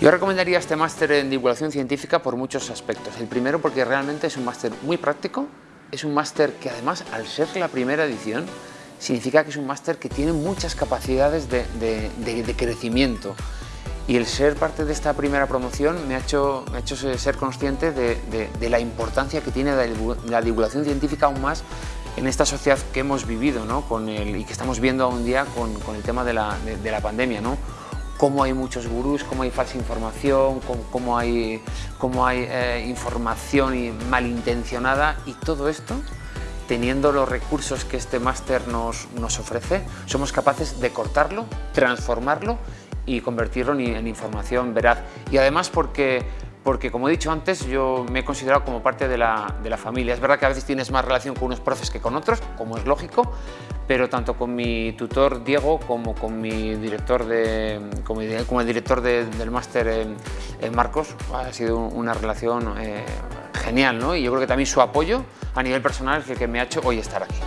Yo recomendaría este máster en divulgación científica por muchos aspectos. El primero porque realmente es un máster muy práctico, es un máster que además al ser la primera edición significa que es un máster que tiene muchas capacidades de, crecimiento y el ser parte de esta primera promoción me ha hecho, ha hecho ser consciente de, la importancia que tiene la divulgación científica aún más en esta sociedad que hemos vivido ¿no? con el, y que estamos viendo hoy día con, con el tema de la, la pandemia. ¿no? Cómo hay muchos gurús, cómo hay falsa información, cómo, hay, cómo hay eh, información malintencionada y todo esto teniendo los recursos que este máster nos, nos, ofrece, somos capaces de cortarlo, transformarlo y convertirlo en, información veraz. Y además porque porque como he dicho antes, yo me he considerado como parte de la, de la, familia. Es verdad que a veces tienes más relación con unos profes que con otros, como es lógico, pero tanto con mi tutor Diego como con mi director de, como, el director del máster Marcos ha sido una relación eh, genial ¿no? y yo creo que también su apoyo a nivel personal es el que me ha hecho hoy estar aquí.